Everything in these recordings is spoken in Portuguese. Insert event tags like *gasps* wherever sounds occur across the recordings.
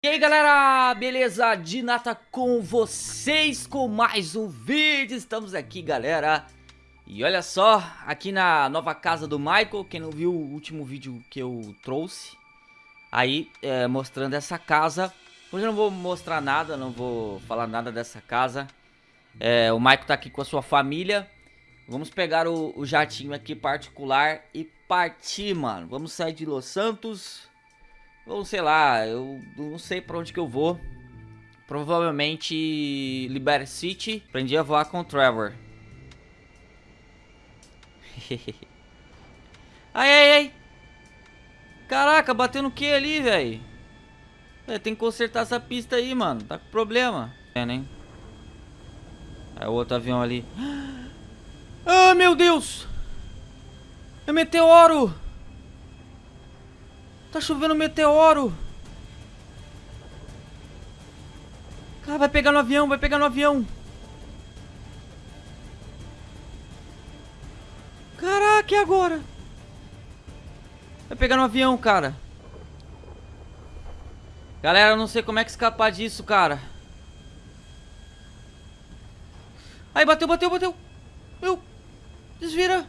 E aí galera, beleza? Dinata com vocês com mais um vídeo, estamos aqui galera. E olha só, aqui na nova casa do Michael, quem não viu o último vídeo que eu trouxe? Aí, é, mostrando essa casa. Hoje eu não vou mostrar nada, não vou falar nada dessa casa. É, O Michael tá aqui com a sua família. Vamos pegar o, o jatinho aqui particular e partir, mano. Vamos sair de Los Santos ou sei lá, eu não sei pra onde que eu vou. Provavelmente Liberty City. Aprendi a voar com o Trevor. *laughs* ai, ai, ai. Caraca, bateu no que ali, velho? É, tem que consertar essa pista aí, mano. Tá com problema. É, né? É o outro avião ali. *gasps* Ah, meu Deus! É meteoro! Tá chovendo meteoro. Cara, vai pegar no avião, vai pegar no avião. Caraca, e agora? Vai pegar no avião, cara. Galera, eu não sei como é que escapar disso, cara. Aí, bateu, bateu, bateu. Meu, desvira.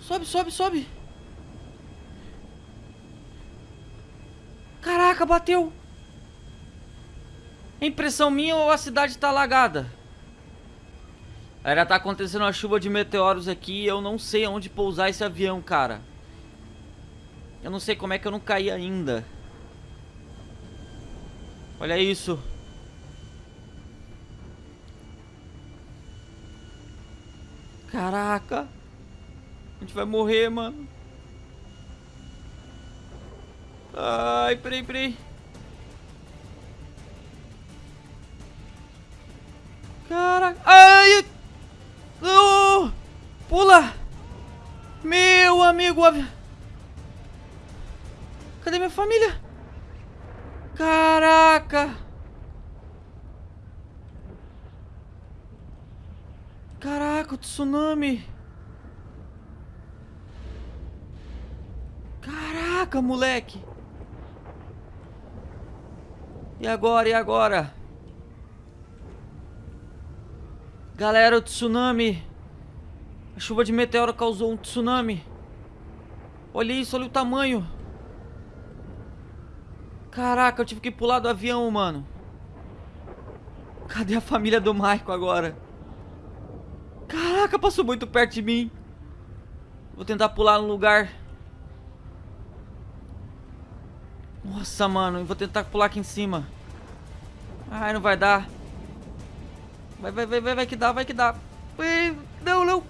Sobe, sobe, sobe. Caraca, bateu. É impressão minha ou a cidade tá alagada? Ainda tá acontecendo uma chuva de meteoros aqui e eu não sei onde pousar esse avião, cara. Eu não sei como é que eu não caí ainda. Olha isso. Caraca. A gente vai morrer, mano. Ai, peraí, peraí. Caraca. Ai! Não! Pula! Meu amigo! Cadê minha família? Caraca! Caraca, o tsunami! Caraca, moleque! E agora, e agora? Galera, o tsunami. A chuva de meteoro causou um tsunami. Olha isso, olha o tamanho. Caraca, eu tive que pular do avião, mano. Cadê a família do Michael agora? Caraca, passou muito perto de mim. Vou tentar pular no lugar. Nossa, mano, eu vou tentar pular aqui em cima. Ai, não vai dar. Vai, vai, vai, vai, vai que dá, vai que dá. Não, não.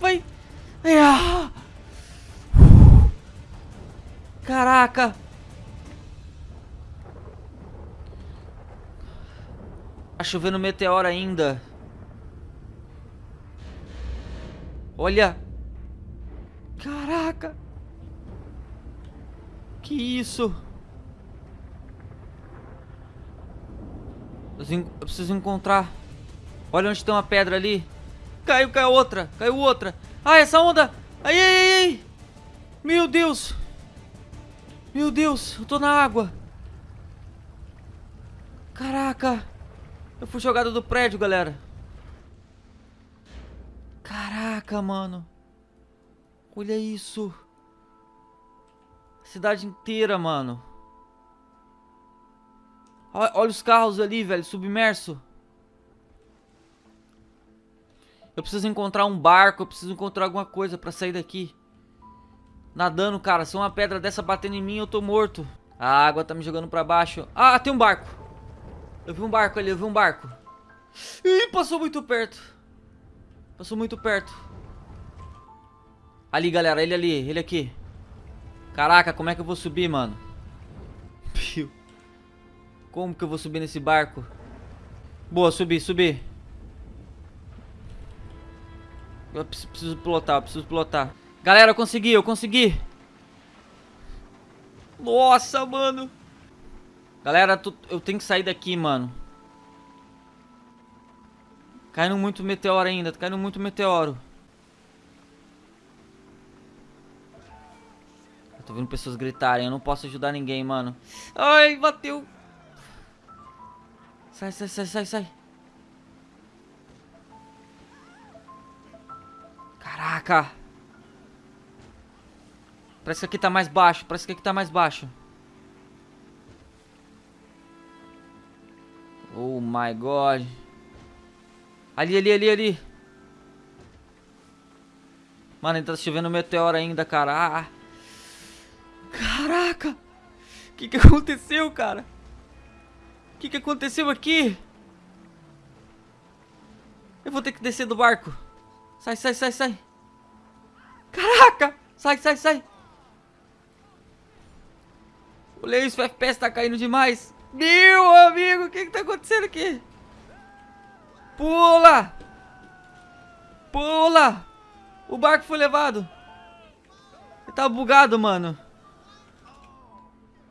Vai. Ai, ah. Caraca. Tá chovendo meteoro ainda. Olha. Caraca. Que isso? Eu preciso encontrar. Olha onde tem uma pedra ali. Caiu, caiu outra. Caiu outra. Ah, essa onda. Ai, ai, ai. Meu Deus. Meu Deus, eu tô na água. Caraca. Eu fui jogado do prédio, galera. Caraca, mano. Olha isso. cidade inteira, mano. Olha os carros ali, velho, submerso. Eu preciso encontrar um barco, eu preciso encontrar alguma coisa pra sair daqui. Nadando, cara. Se uma pedra dessa batendo em mim, eu tô morto. A água tá me jogando pra baixo. Ah, tem um barco. Eu vi um barco ali, eu vi um barco. Ih, passou muito perto. Passou muito perto. Ali, galera, ele ali, ele aqui. Caraca, como é que eu vou subir, mano? Como que eu vou subir nesse barco? Boa, subi, subi. Eu preciso pilotar, eu preciso pilotar. Galera, eu consegui, eu consegui. Nossa, mano. Galera, eu tenho que sair daqui, mano. Caindo muito meteoro ainda, tá caindo muito meteoro. Eu tô vendo pessoas gritarem, eu não posso ajudar ninguém, mano. Ai, bateu. Sai, sai, sai, sai, sai. Caraca. Parece que aqui tá mais baixo. Parece que aqui tá mais baixo. Oh my god. Ali, ali, ali, ali. Mano, ainda tá chovendo meteoro ainda, cara. Ah. Caraca. O que que aconteceu, cara? Que que aconteceu aqui? Eu vou ter que descer do barco. Sai, sai, sai, sai. Caraca. Sai, sai, sai. Olha isso, o FPS tá caindo demais. Meu amigo, o que que tá acontecendo aqui? Pula! Pula! O barco foi levado. Ele tá bugado, mano.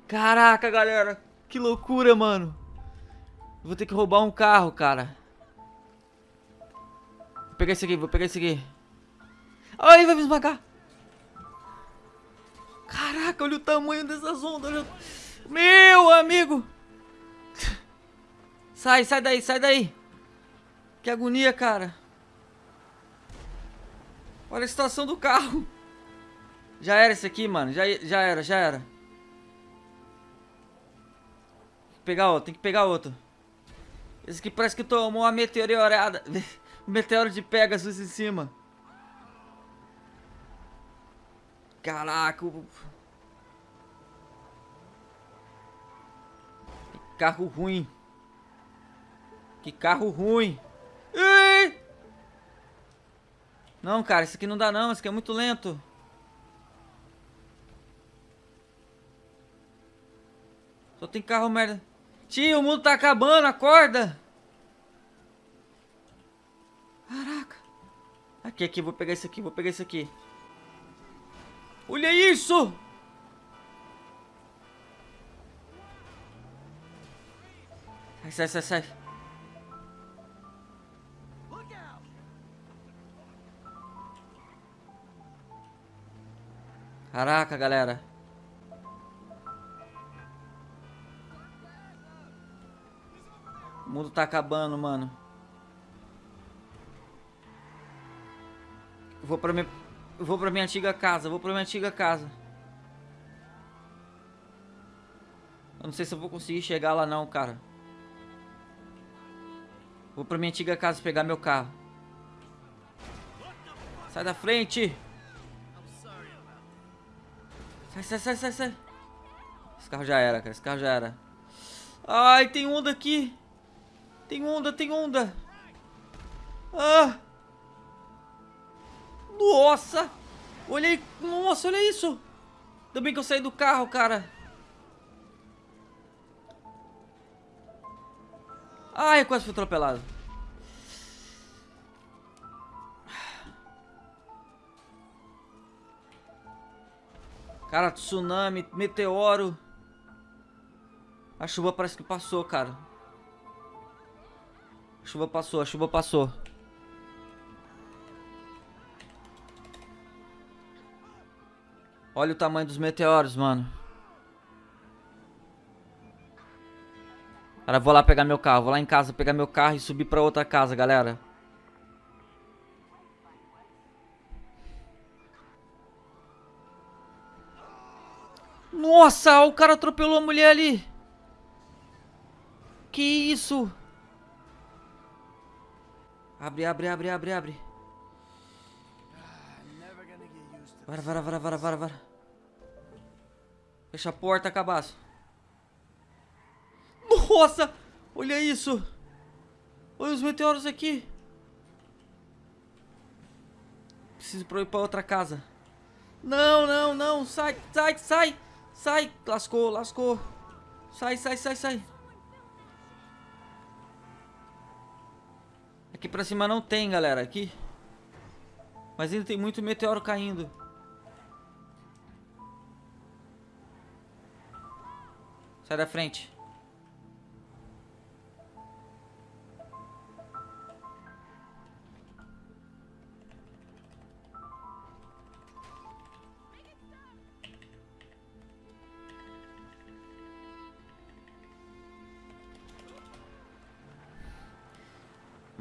Caraca, galera. Que loucura, mano. Vou ter que roubar um carro, cara. Vou pegar esse aqui, vou pegar esse aqui. Ai, vai me esmagar. Caraca, olha o tamanho dessas ondas. Meu amigo. Sai, sai daí, sai daí. Que agonia, cara. Olha a situação do carro. Já era esse aqui, mano. Já, já era, já era. Pegar outro, tem que pegar outro. Esse aqui parece que tomou uma meteorada. *laughs* meteoro de Pegasus em cima. Caraca. Que carro ruim. Que carro ruim. Ei! Não, cara, isso aqui não dá não. Isso aqui é muito lento. Só tem carro merda. Tio, o mundo tá acabando, acorda! Caraca. Aqui, aqui, vou pegar isso aqui, vou pegar isso aqui. Olha isso! Sai, sai, sai, sai. Caraca, galera. Mundo tá acabando, mano. vou pra minha... vou pra minha antiga casa, vou pra minha antiga casa. Eu não sei se eu vou conseguir chegar lá não, cara. Vou pra minha antiga casa pegar meu carro. Sai da frente! Sai, sai, sai, sai, sai. Esse carro já era, cara. Esse carro já era. Ai, tem onda aqui. Tem onda, tem onda. Ah. Nossa. Olhei. Nossa, olha isso. Ainda bem que eu saí do carro, cara. Ai, eu quase fui atropelado. Cara, tsunami, meteoro. A chuva parece que passou, cara. Chuva passou, a chuva passou. Olha o tamanho dos meteoros, mano. Cara, vou lá pegar meu carro. Vou lá em casa pegar meu carro e subir pra outra casa, galera. Nossa, o cara atropelou a mulher ali. Que isso? Abre, abre, abre, abre, abre. Vara, vara, vara, vara, vara, vara. Fecha a porta, cabaço. Nossa! Olha isso! Olha os meteoros aqui. Preciso ir pra outra casa. Não, não, não. Sai, sai, sai. Sai! Lascou, lascou. Sai, sai, sai, sai. Aqui pra cima não tem, galera. Aqui. Mas ainda tem muito meteoro caindo. Sai da frente.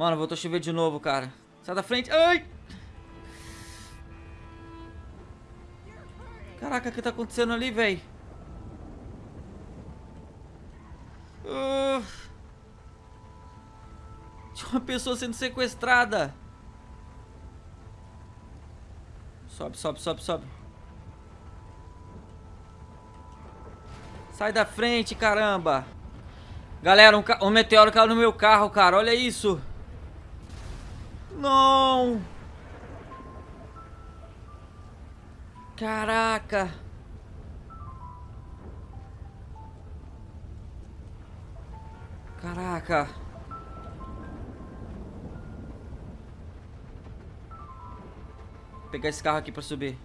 Mano, voltou a chover de novo, cara. Sai da frente. Ai! Caraca, o que tá acontecendo ali, velho? Uh... Tinha uma pessoa sendo sequestrada. Sobe, sobe, sobe, sobe. Sai da frente, caramba. Galera, um, um meteoro caiu no meu carro, cara. Olha isso. Não. Caraca. Caraca. Vou pegar esse carro aqui pra subir.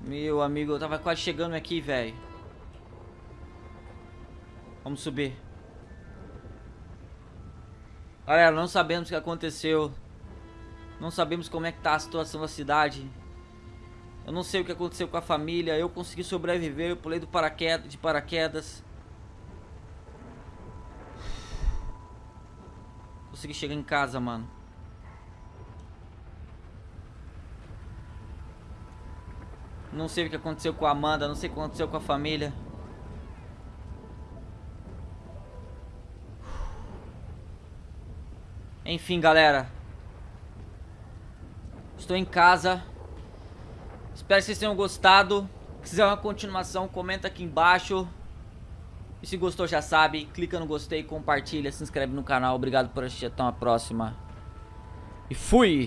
Meu amigo, eu tava quase chegando aqui, velho. Vamos subir. Galera, não sabemos o que aconteceu. Não sabemos como é que tá a situação da cidade. Eu não sei o que aconteceu com a família. Eu consegui sobreviver. Eu pulei do de paraquedas. Consegui chegar em casa, mano. Não sei o que aconteceu com a Amanda. Não sei o que aconteceu com a família. Enfim, galera. Estou em casa. Espero que vocês tenham gostado. Se quiser uma continuação, comenta aqui embaixo. E se gostou, já sabe, clica no gostei, compartilha, se inscreve no canal. Obrigado por assistir, até uma próxima. E fui!